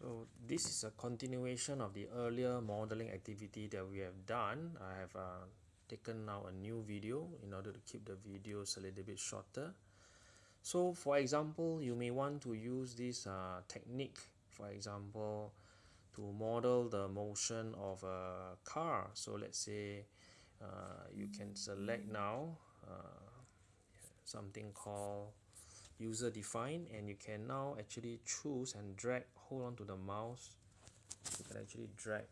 So this is a continuation of the earlier modeling activity that we have done. I have uh, taken now a new video in order to keep the videos a little bit shorter. So for example, you may want to use this uh, technique, for example, to model the motion of a car. So let's say uh, you can select now uh, something called user defined and you can now actually choose and drag hold on to the mouse. You can actually drag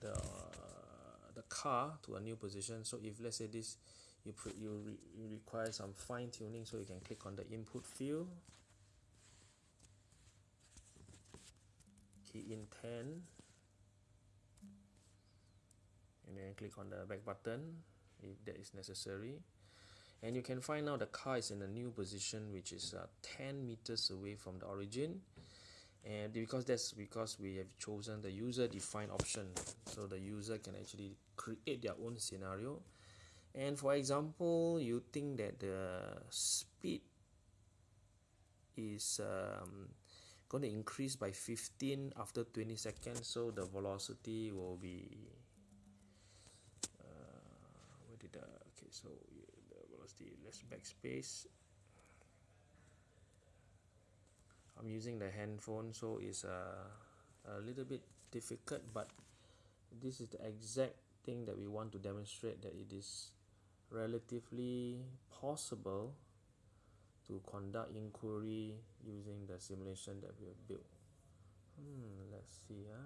the uh, the car to a new position. So if let's say this you you, re, you require some fine tuning so you can click on the input field. Key in 10 and then click on the back button if that is necessary and you can find out the car is in a new position which is uh, 10 meters away from the origin. And because that's because we have chosen the user defined option so the user can actually create their own scenario. And for example you think that the speed is um, going to increase by 15 after 20 seconds so the velocity will be uh, where did the okay so the let's backspace. I'm using the handphone so it's a, a little bit difficult but this is the exact thing that we want to demonstrate that it is relatively possible to conduct inquiry using the simulation that we have built. Hmm, let's see uh,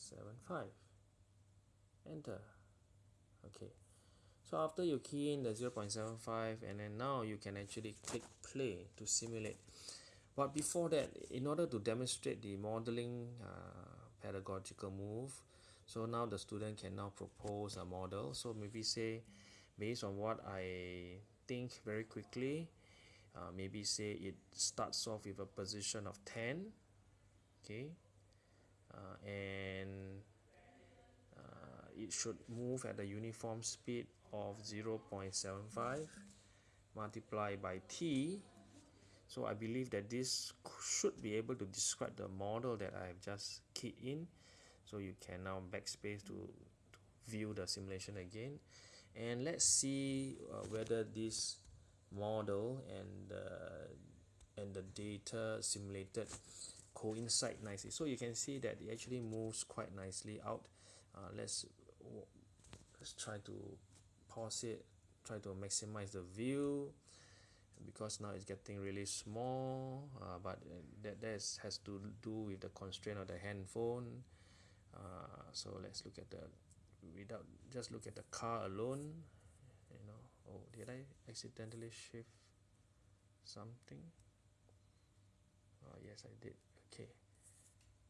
0.75 enter. Okay. So after you key in the 0.75 and then now you can actually click play to simulate. But before that in order to demonstrate the modeling uh, pedagogical move so now the student can now propose a model. So maybe say based on what I think very quickly uh, maybe say it starts off with a position of 10 okay uh, and uh, it should move at a uniform speed of 0.75 multiplied by t. So I believe that this should be able to describe the model that I have just keyed in. So you can now backspace to, to view the simulation again. And let's see uh, whether this model and the and the data simulated coincide nicely. So you can see that it actually moves quite nicely out. Uh, let's try to pause it try to maximize the view. Because now it's getting really small uh, but that that has to do with the constraint of the handphone. Uh, so let's look at the without just look at the car alone you know. Oh did I accidentally shift something? Oh yes I did. Okay.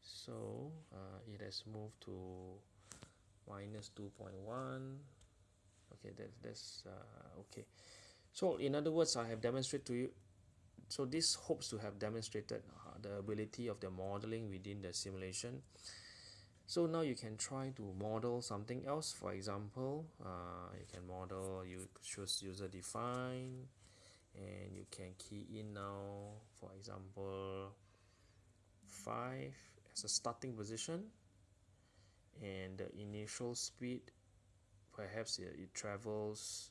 So uh, it has moved to minus 2.1 okay that's that's uh, okay. So in other words I have demonstrated to you so this hopes to have demonstrated uh, the ability of the modeling within the simulation. So now you can try to model something else. For example uh, you can model you choose user define and you can key in now for example 5 as a starting position and the initial speed perhaps it, it travels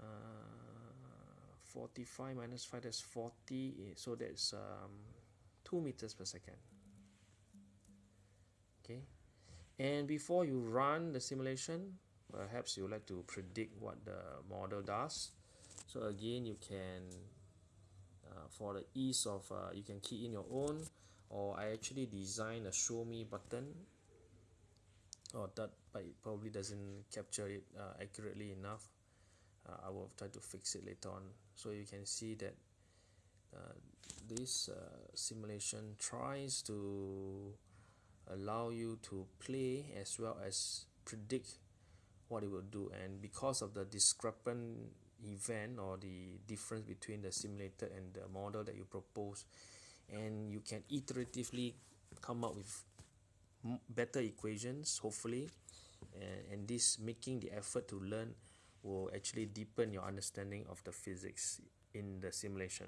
uh, 45 minus 5 that's 40 so that's um, 2 meters per second. Okay? And before you run the simulation perhaps you like to predict what the model does. So again you can uh, for the ease of uh, you can key in your own or I actually design a show me button or that but it probably doesn't capture it uh, accurately enough. Uh, I will try to fix it later on. So you can see that uh, this uh, simulation tries to allow you to play as well as predict what it will do. And because of the discrepant event or the difference between the simulated and the model that you propose and you can iteratively come up with better equations hopefully. And, and this making the effort to learn will actually deepen your understanding of the physics in the simulation